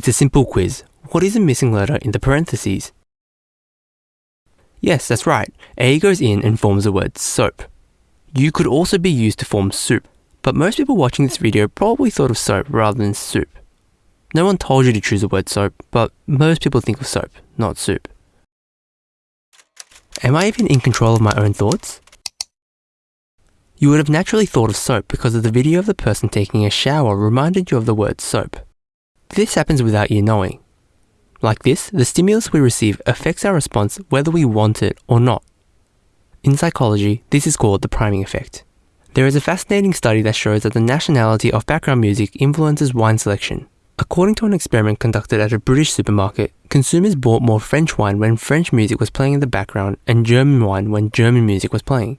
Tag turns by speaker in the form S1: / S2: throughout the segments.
S1: It's a simple quiz. What is a missing letter in the parentheses? Yes, that's right. A goes in and forms the word soap. You could also be used to form soup, but most people watching this video probably thought of soap rather than soup. No one told you to choose the word soap, but most people think of soap, not soup. Am I even in control of my own thoughts? You would have naturally thought of soap because of the video of the person taking a shower reminded you of the word soap. This happens without you knowing. Like this, the stimulus we receive affects our response whether we want it or not. In psychology, this is called the priming effect. There is a fascinating study that shows that the nationality of background music influences wine selection. According to an experiment conducted at a British supermarket, consumers bought more French wine when French music was playing in the background and German wine when German music was playing.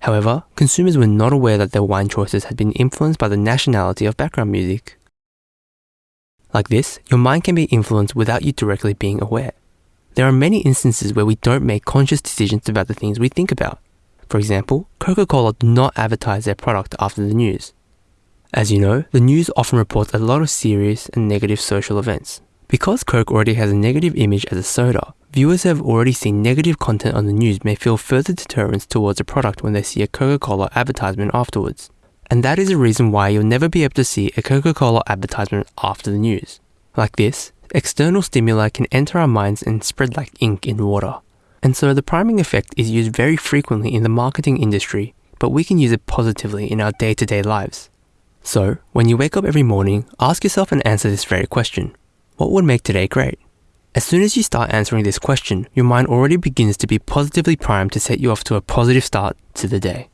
S1: However, consumers were not aware that their wine choices had been influenced by the nationality of background music. Like this, your mind can be influenced without you directly being aware. There are many instances where we don't make conscious decisions about the things we think about. For example, Coca Cola did not advertise their product after the news. As you know, the news often reports a lot of serious and negative social events. Because Coke already has a negative image as a soda, viewers who have already seen negative content on the news may feel further deterrence towards a product when they see a Coca Cola advertisement afterwards. And that is a reason why you'll never be able to see a Coca Cola advertisement after the news. Like this, external stimuli can enter our minds and spread like ink in water. And so the priming effect is used very frequently in the marketing industry, but we can use it positively in our day to day lives. So, when you wake up every morning, ask yourself and answer this very question What would make today great? As soon as you start answering this question, your mind already begins to be positively primed to set you off to a positive start to the day.